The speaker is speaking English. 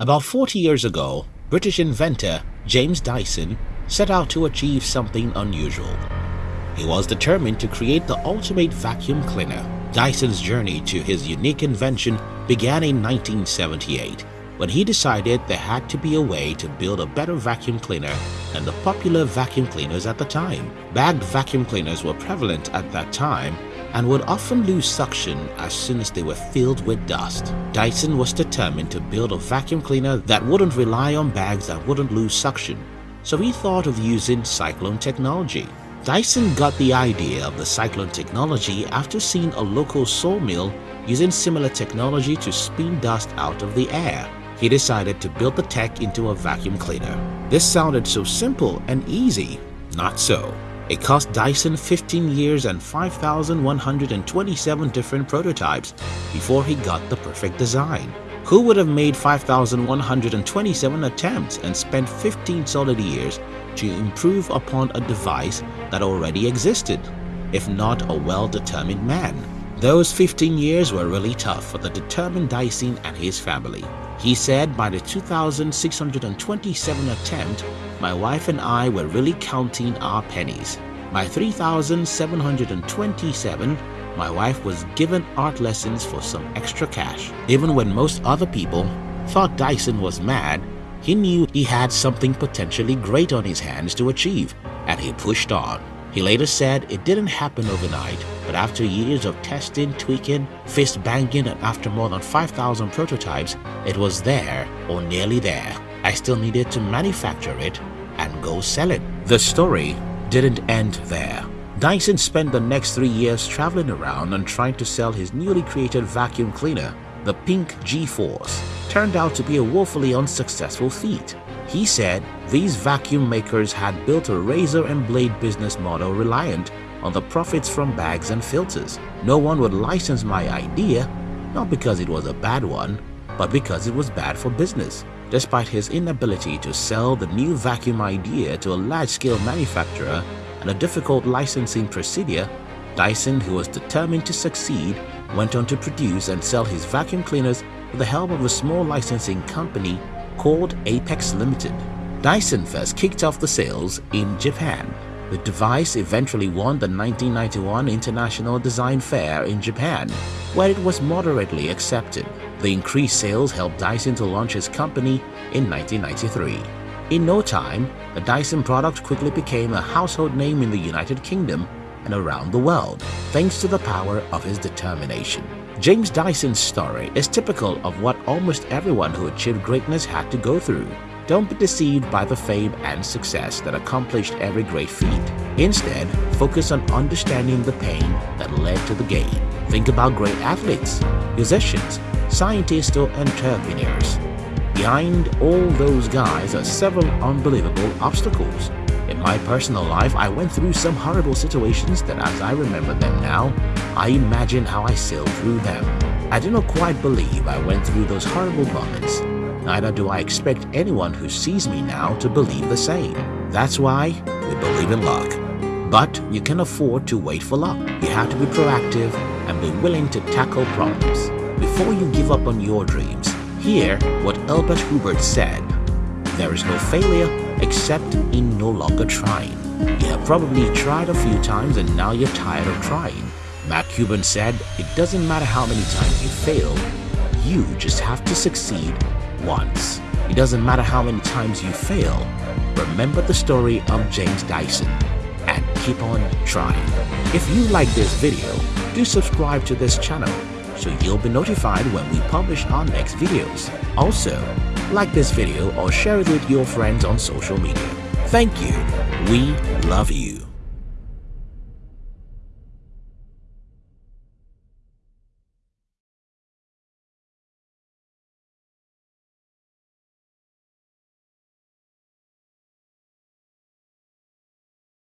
About 40 years ago, British inventor James Dyson set out to achieve something unusual. He was determined to create the ultimate vacuum cleaner. Dyson's journey to his unique invention began in 1978 when he decided there had to be a way to build a better vacuum cleaner than the popular vacuum cleaners at the time. Bagged vacuum cleaners were prevalent at that time and would often lose suction as soon as they were filled with dust. Dyson was determined to build a vacuum cleaner that wouldn't rely on bags that wouldn't lose suction, so he thought of using cyclone technology. Dyson got the idea of the cyclone technology after seeing a local sawmill using similar technology to spin dust out of the air he decided to build the tech into a vacuum cleaner. This sounded so simple and easy. Not so. It cost Dyson 15 years and 5,127 different prototypes before he got the perfect design. Who would have made 5,127 attempts and spent 15 solid years to improve upon a device that already existed, if not a well-determined man? Those 15 years were really tough for the determined Dyson and his family. He said by the 2627 attempt, my wife and I were really counting our pennies. By 3727, my wife was given art lessons for some extra cash. Even when most other people thought Dyson was mad, he knew he had something potentially great on his hands to achieve, and he pushed on. He later said it didn't happen overnight, but after years of testing, tweaking, fist banging and after more than 5,000 prototypes, it was there or nearly there. I still needed to manufacture it and go sell it. The story didn't end there. Dyson spent the next three years traveling around and trying to sell his newly created vacuum cleaner, the Pink G-Force. Turned out to be a woefully unsuccessful feat. He said these vacuum makers had built a razor and blade business model reliant on the profits from bags and filters. No one would license my idea, not because it was a bad one, but because it was bad for business. Despite his inability to sell the new vacuum idea to a large-scale manufacturer and a difficult licensing procedure, Dyson, who was determined to succeed, went on to produce and sell his vacuum cleaners with the help of a small licensing company called Apex Limited. Dyson first kicked off the sales in Japan. The device eventually won the 1991 International Design Fair in Japan, where it was moderately accepted. The increased sales helped Dyson to launch his company in 1993. In no time, the Dyson product quickly became a household name in the United Kingdom and around the world, thanks to the power of his determination. James Dyson's story is typical of what almost everyone who achieved greatness had to go through. Don't be deceived by the fame and success that accomplished every great feat. Instead, focus on understanding the pain that led to the gain. Think about great athletes, musicians, scientists or entrepreneurs. Behind all those guys are several unbelievable obstacles in my personal life, I went through some horrible situations that as I remember them now, I imagine how I sailed through them. I do not quite believe I went through those horrible moments. Neither do I expect anyone who sees me now to believe the same. That's why we believe in luck. But you can afford to wait for luck. You have to be proactive and be willing to tackle problems. Before you give up on your dreams, hear what Elbert Hubbard said. There is no failure except in no longer trying. You have probably tried a few times and now you're tired of trying. Mark Cuban said, it doesn't matter how many times you fail, you just have to succeed once. It doesn't matter how many times you fail, remember the story of James Dyson and keep on trying. If you like this video, do subscribe to this channel so you'll be notified when we publish our next videos. Also, like this video or share it with your friends on social media. Thank you. We love you.